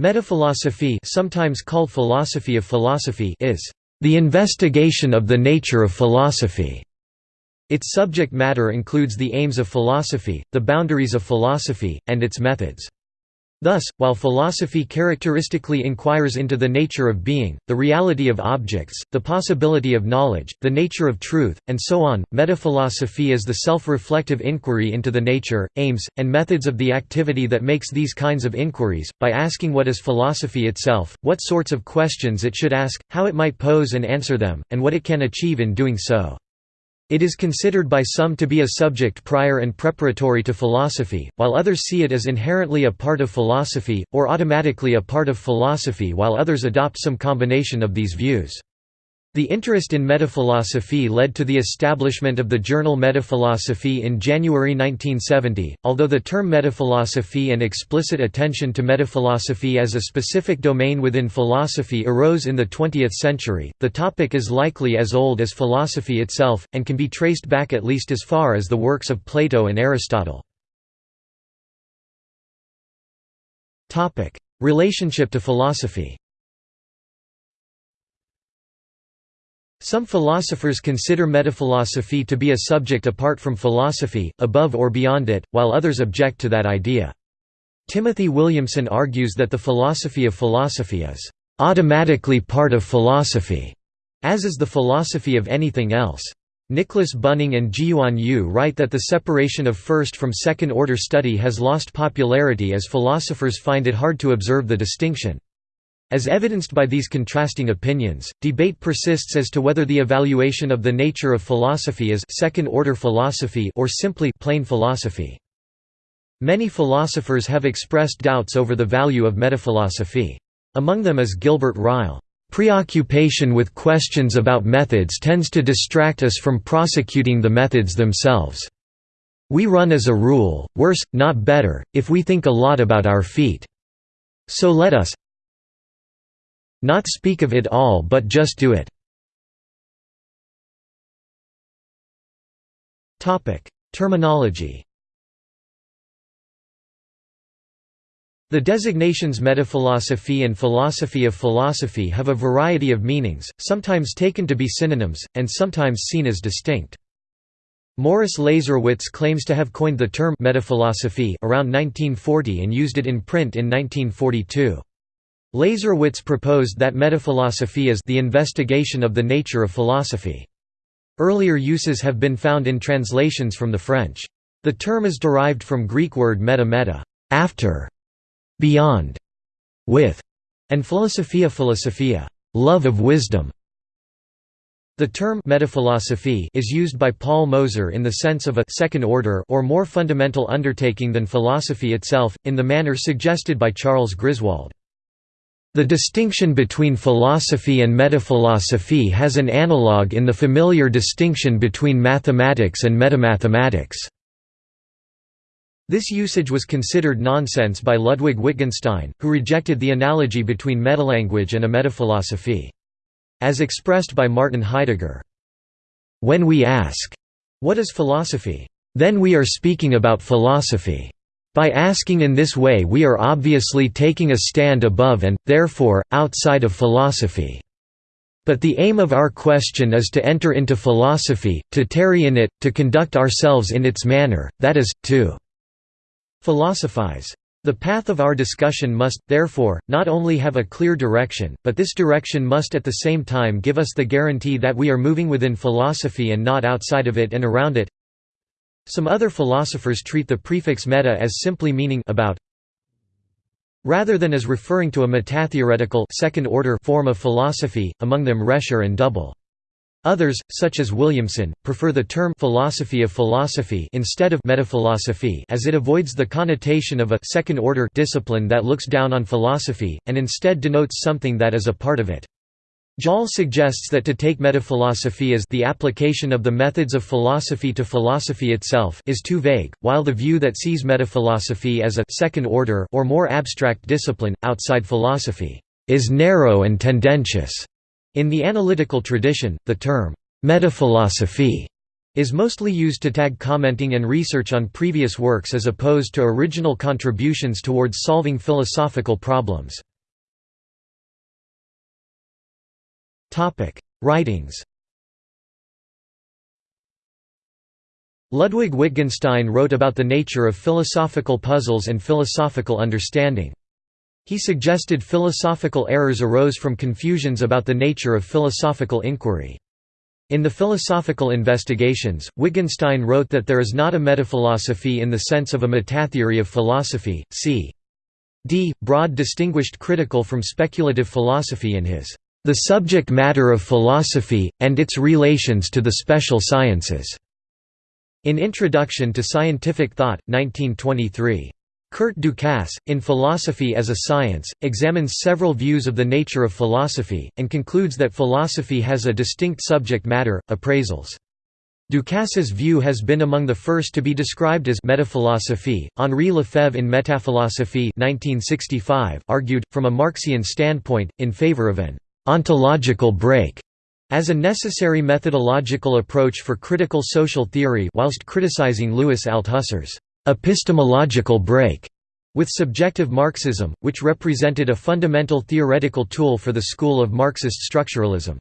Metaphilosophy sometimes called philosophy of philosophy is the investigation of the nature of philosophy. Its subject matter includes the aims of philosophy, the boundaries of philosophy, and its methods. Thus, while philosophy characteristically inquires into the nature of being, the reality of objects, the possibility of knowledge, the nature of truth, and so on, metaphilosophy is the self-reflective inquiry into the nature, aims, and methods of the activity that makes these kinds of inquiries, by asking what is philosophy itself, what sorts of questions it should ask, how it might pose and answer them, and what it can achieve in doing so. It is considered by some to be a subject prior and preparatory to philosophy, while others see it as inherently a part of philosophy, or automatically a part of philosophy while others adopt some combination of these views. The interest in metaphilosophy led to the establishment of the journal Metaphilosophy in January 1970. Although the term metaphilosophy and explicit attention to metaphilosophy as a specific domain within philosophy arose in the 20th century, the topic is likely as old as philosophy itself, and can be traced back at least as far as the works of Plato and Aristotle. Relationship to philosophy Some philosophers consider metaphilosophy to be a subject apart from philosophy, above or beyond it, while others object to that idea. Timothy Williamson argues that the philosophy of philosophy is automatically part of philosophy, as is the philosophy of anything else. Nicholas Bunnin and Jiyuan Yu write that the separation of first from second order study has lost popularity as philosophers find it hard to observe the distinction. As evidenced by these contrasting opinions, debate persists as to whether the evaluation of the nature of philosophy is second-order philosophy or simply plain philosophy. Many philosophers have expressed doubts over the value of metaphilosophy. Among them is Gilbert Ryle. Preoccupation with questions about methods tends to distract us from prosecuting the methods themselves. We run as a rule, worse, not better, if we think a lot about our feet. So let us, not speak of it all but just do it. Terminology The designations metaphilosophy and philosophy of philosophy have a variety of meanings, sometimes taken to be synonyms, and sometimes seen as distinct. Morris Lazerowitz claims to have coined the term metaphilosophy around 1940 and used it in print in 1942. Lazerowitz proposed that metaphilosophy is the investigation of the nature of philosophy. Earlier uses have been found in translations from the French. The term is derived from Greek word meta meta, after, beyond, with, and philosophia philosophia, love of wisdom. The term metaphilosophy is used by Paul Moser in the sense of a second order or more fundamental undertaking than philosophy itself, in the manner suggested by Charles Griswold. The distinction between philosophy and metaphilosophy has an analogue in the familiar distinction between mathematics and metamathematics. This usage was considered nonsense by Ludwig Wittgenstein, who rejected the analogy between metalanguage and a metaphilosophy. As expressed by Martin Heidegger, "...when we ask, what is philosophy? Then we are speaking about philosophy." By asking in this way we are obviously taking a stand above and, therefore, outside of philosophy. But the aim of our question is to enter into philosophy, to tarry in it, to conduct ourselves in its manner, that is, to philosophize. The path of our discussion must, therefore, not only have a clear direction, but this direction must at the same time give us the guarantee that we are moving within philosophy and not outside of it and around it. Some other philosophers treat the prefix meta as simply meaning about rather than as referring to a metatheoretical second-order form of philosophy, among them Rescher and Double. Others, such as Williamson, prefer the term philosophy of philosophy instead of metaphilosophy as it avoids the connotation of a second-order discipline that looks down on philosophy, and instead denotes something that is a part of it. Joll suggests that to take metaphilosophy as the application of the methods of philosophy to philosophy itself is too vague, while the view that sees metaphilosophy as a second order or more abstract discipline, outside philosophy, is narrow and tendentious. In the analytical tradition, the term metaphilosophy is mostly used to tag commenting and research on previous works as opposed to original contributions towards solving philosophical problems. Writings Ludwig Wittgenstein wrote about the nature of philosophical puzzles and philosophical understanding. He suggested philosophical errors arose from confusions about the nature of philosophical inquiry. In the Philosophical Investigations, Wittgenstein wrote that there is not a metaphilosophy in the sense of a metatheory of philosophy, c. d. Broad distinguished critical from speculative philosophy in his The Subject Matter of Philosophy, and its Relations to the Special Sciences, in Introduction to Scientific Thought, 1923. Curt Ducasse, in Philosophy as a Science, examines several views of the nature of philosophy, and concludes that philosophy has a distinct subject matter, appraisals. Ducasse's view has been among the first to be described as metaphilosophy. Henri Lefebvre in Métaphilosophie 1965 argued, from a Marxian standpoint, in favor of an ontological break as a necessary methodological approach for critical social theory whilst criticizing Louis Althusser's epistemological break with subjective Marxism, which represented a fundamental theoretical tool for the school of Marxist structuralism.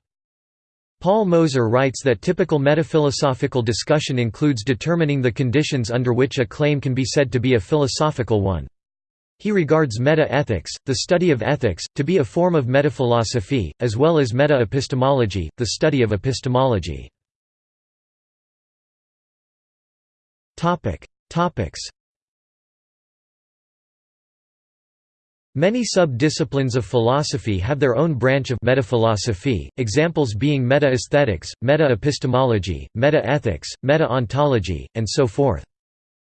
Paul Moser writes that typical metaphilosophical discussion includes determining the conditions under which a claim can be said to be a philosophical one. He regards meta-ethics, the study of ethics, to be a form of metaphilosophy, as well as meta-epistemology, the study of epistemology. Topics Many sub-disciplines of philosophy have their own branch of metaphilosophy, examples being meta-aesthetics, meta-epistemology, meta-ethics, meta-ontology, and so forth.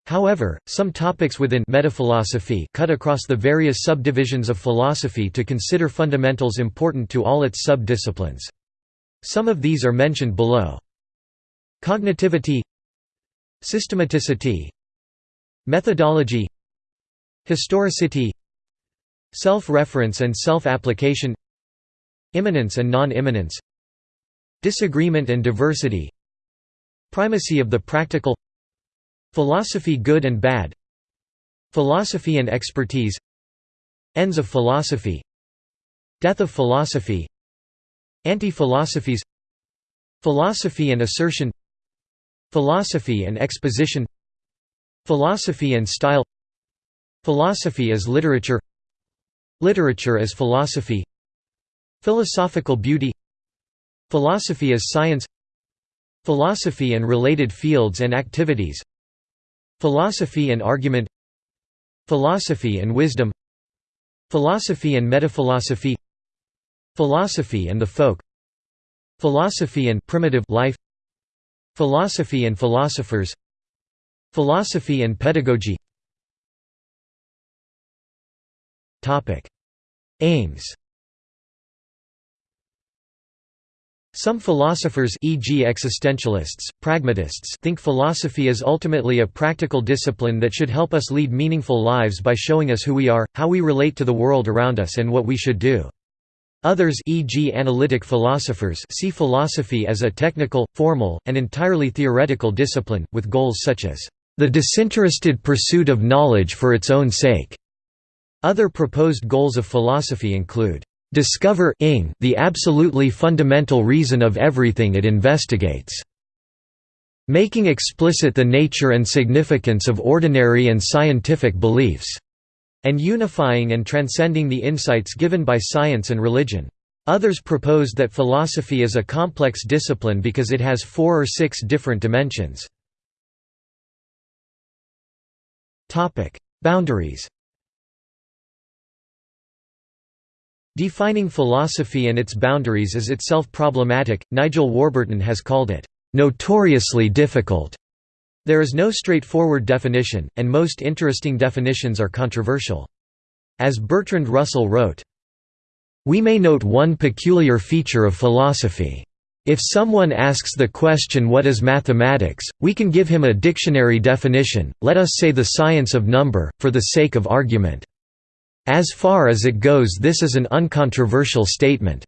However, some topics within metaphilosophy cut across the various subdivisions of philosophy to consider fundamentals important to all its sub-disciplines. Some of these are mentioned below. Cognitivity Systematicity Methodology Historicity Self-reference and self-application Immanence and non-immanence Disagreement and diversity Primacy of the practical Philosophy good and bad. Philosophy and expertise. Ends of philosophy. Death of philosophy. Anti-philosophies. Philosophy and assertion. Philosophy and exposition. Philosophy and style. Philosophy as literature. Literature as philosophy. Philosophical beauty. Philosophy as science. Philosophy and related fields and activities Philosophy and argument Philosophy and wisdom Philosophy and metaphilosophy Philosophy and the folk Philosophy and primitive life Philosophy and philosophers Philosophy and pedagogy. Aims Some philosophers e.g. existentialists, pragmatists think philosophy is ultimately a practical discipline that should help us lead meaningful lives by showing us who we are, how we relate to the world around us and what we should do. Others e.g. analytic philosophers see philosophy as a technical, formal, and entirely theoretical discipline, with goals such as the disinterested pursuit of knowledge for its own sake. Other proposed goals of philosophy include discover ing the absolutely fundamental reason of everything it investigates, making explicit the nature and significance of ordinary and scientific beliefs, and unifying and transcending the insights given by science and religion. Others proposed that philosophy is a complex discipline because it has four or six different dimensions. Boundaries Defining philosophy and its boundaries is itself problematic. Nigel Warburton has called it notoriously difficult. There is no straightforward definition, and most interesting definitions are controversial. As Bertrand Russell wrote, We may note one peculiar feature of philosophy. If someone asks the question what is mathematics, we can give him a dictionary definition, let us say the science of number, for the sake of argument. As far as it goes this is an uncontroversial statement.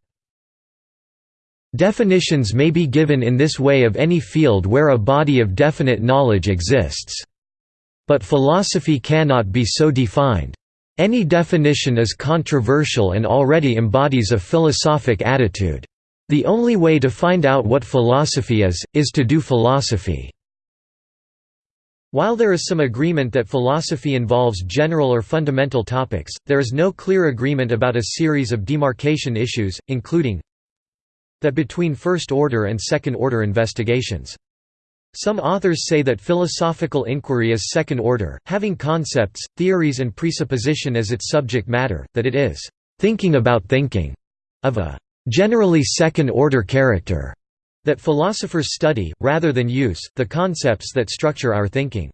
Definitions may be given in this way of any field where a body of definite knowledge exists. But philosophy cannot be so defined. Any definition is controversial and already embodies a philosophic attitude. The only way to find out what philosophy is, is to do philosophy. While there is some agreement that philosophy involves general or fundamental topics, there is no clear agreement about a series of demarcation issues, including that between first-order and second-order investigations. Some authors say that philosophical inquiry is second-order, having concepts, theories and presupposition as its subject matter, that it is «thinking about thinking» of a generally second-order character, that philosophers study, rather than use, the concepts that structure our thinking.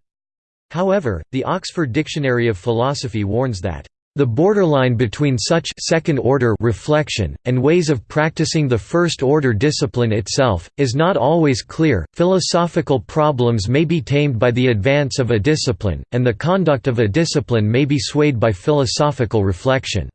However, the Oxford Dictionary of Philosophy warns that the borderline between such second-order reflection, and ways of practicing the first-order discipline itself, is not always clear. Philosophical problems may be tamed by the advance of a discipline, and the conduct of a discipline may be swayed by philosophical reflection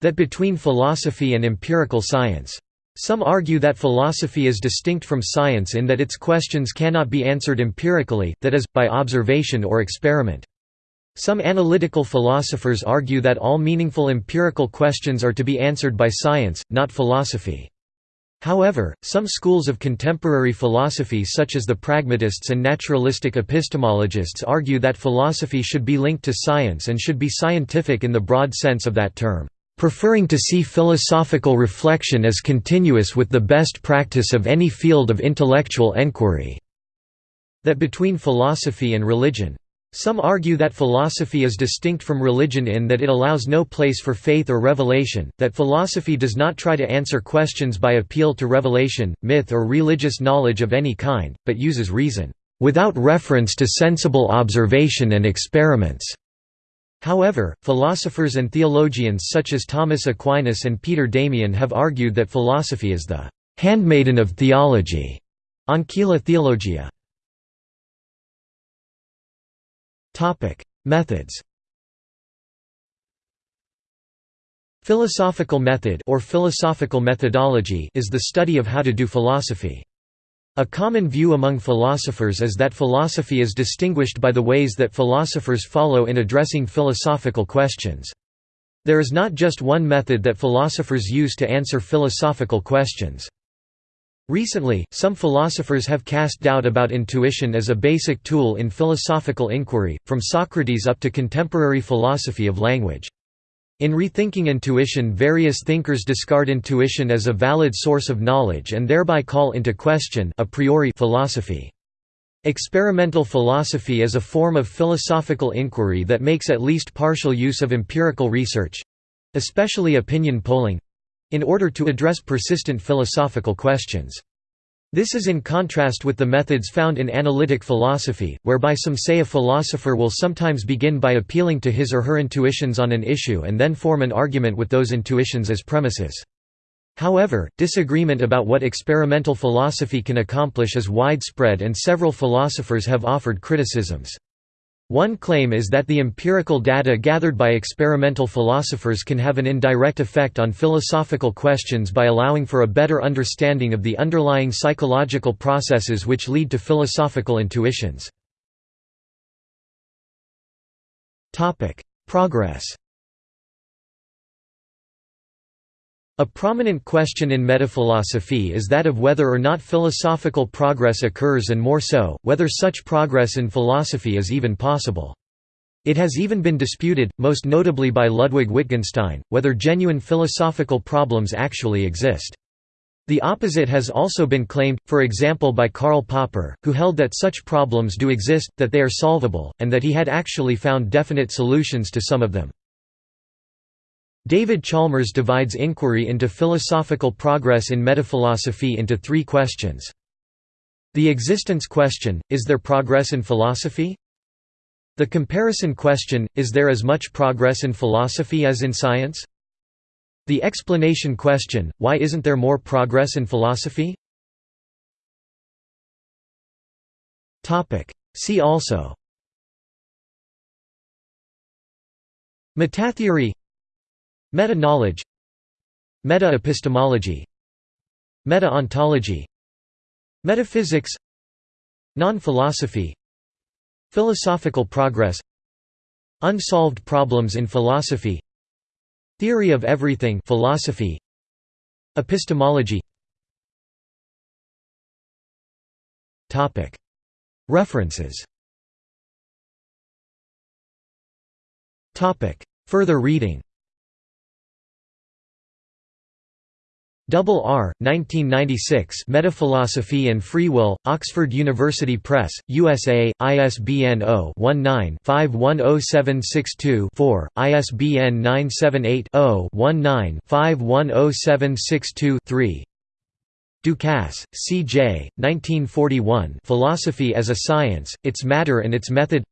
that between philosophy and empirical science. Some argue that philosophy is distinct from science in that its questions cannot be answered empirically, that is, by observation or experiment. Some analytical philosophers argue that all meaningful empirical questions are to be answered by science, not philosophy. However, some schools of contemporary philosophy such as the pragmatists and naturalistic epistemologists argue that philosophy should be linked to science and should be scientific in the broad sense of that term preferring to see philosophical reflection as continuous with the best practice of any field of intellectual enquiry." That between philosophy and religion. Some argue that philosophy is distinct from religion in that it allows no place for faith or revelation, that philosophy does not try to answer questions by appeal to revelation, myth or religious knowledge of any kind, but uses reason, "...without reference to sensible observation and experiments." However, philosophers and theologians such as Thomas Aquinas and Peter Damian have argued that philosophy is the handmaiden of theology. Ancilla Theologia. Topic: Methods Philosophical method or philosophical methodology is the study of how to do philosophy. A common view among philosophers is that philosophy is distinguished by the ways that philosophers follow in addressing philosophical questions. There is not just one method that philosophers use to answer philosophical questions. Recently, some philosophers have cast doubt about intuition as a basic tool in philosophical inquiry, from Socrates up to contemporary philosophy of language. In Rethinking Intuition various thinkers discard intuition as a valid source of knowledge and thereby call into question a priori philosophy. Experimental philosophy is a form of philosophical inquiry that makes at least partial use of empirical research—especially opinion polling—in order to address persistent philosophical questions. This is in contrast with the methods found in analytic philosophy, whereby some say a philosopher will sometimes begin by appealing to his or her intuitions on an issue and then form an argument with those intuitions as premises. However, disagreement about what experimental philosophy can accomplish is widespread and several philosophers have offered criticisms. One claim is that the empirical data gathered by experimental philosophers can have an indirect effect on philosophical questions by allowing for a better understanding of the underlying psychological processes which lead to philosophical intuitions. Progress A prominent question in metaphilosophy is that of whether or not philosophical progress occurs and more so, whether such progress in philosophy is even possible. It has even been disputed, most notably by Ludwig Wittgenstein, whether genuine philosophical problems actually exist. The opposite has also been claimed, for example by Karl Popper, who held that such problems do exist, that they are solvable, and that he had actually found definite solutions to some of them. David Chalmers divides inquiry into philosophical progress in metaphilosophy into three questions. The existence question, is there progress in philosophy? The comparison question, is there as much progress in philosophy as in science? The explanation question, why isn't there more progress in philosophy? See also Metatheory Meta-knowledge Meta-epistemology Meta-ontology Metaphysics Non-philosophy Philosophical progress Unsolved problems in philosophy Theory of everything philosophy Epistemology. References. Further reading Double R, 1996 Metaphilosophy and Free Will, Oxford University Press, USA, ISBN 0-19-510762-4, ISBN 978-0-19-510762-3 Ducasse, C. J., 1941 Philosophy as a Science, Its Matter and Its Method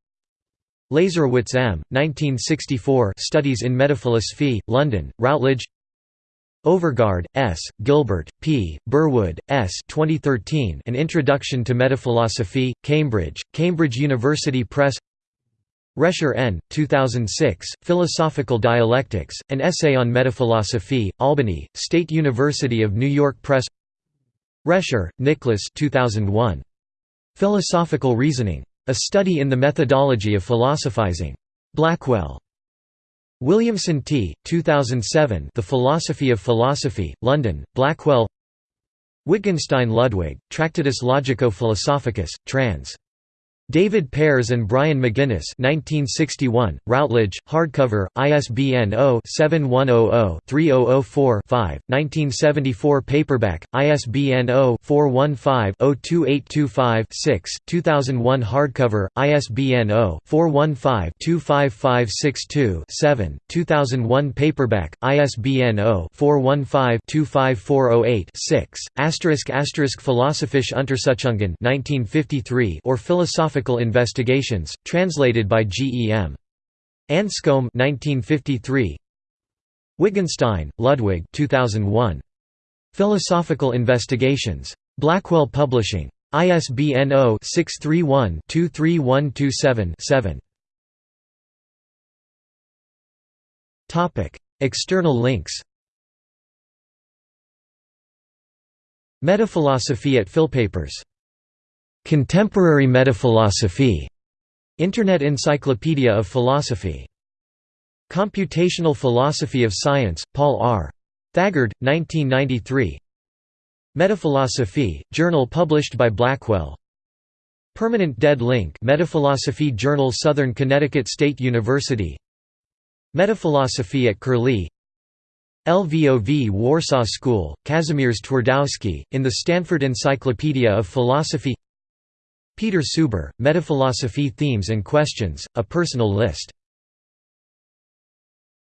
Lazerowitz M., 1964 Studies in Metaphilosophy, London, Routledge Overgaard, S., Gilbert, P., Burwood, S. 2013 An Introduction to Metaphilosophy, Cambridge, Cambridge University Press Rescher N., 2006, Philosophical Dialectics, An Essay on Metaphilosophy, Albany, State University of New York Press Rescher, Nicholas 2001. Philosophical Reasoning. A Study in the Methodology of Philosophizing. Blackwell. Williamson T. 2007 The Philosophy of Philosophy, London, Blackwell Wittgenstein Ludwig, Tractatus Logico-Philosophicus, trans. David Pears and Brian McGuinness 1961, Routledge, hardcover, ISBN 0-7100-3004-5, 1974 paperback, ISBN 0-415-02825-6, 2001 hardcover, ISBN 0-415-25562-7, 2001 paperback, ISBN 0-415-25408-6, asterisk asterisk Philosophische Untersuchungen 1953 or Philosophical Philosophical Investigations, translated by G. E. M. Anscombe 1953. Wittgenstein, Ludwig 2001. Philosophical Investigations. Blackwell Publishing. ISBN 0-631-23127-7. External links Metaphilosophy at Philpapers Contemporary Metaphilosophy, Internet Encyclopedia of Philosophy. Computational Philosophy of Science, Paul R. Thagard, 1993. Metaphilosophy, journal published by Blackwell. Permanent Dead Link Metaphilosophy Journal Southern Connecticut State University Metaphilosophy at Curlie LVOV Warsaw School, Kazimierz Twardowski, in the Stanford Encyclopedia of Philosophy Peter Suber, Metaphilosophy Themes and Questions, a personal list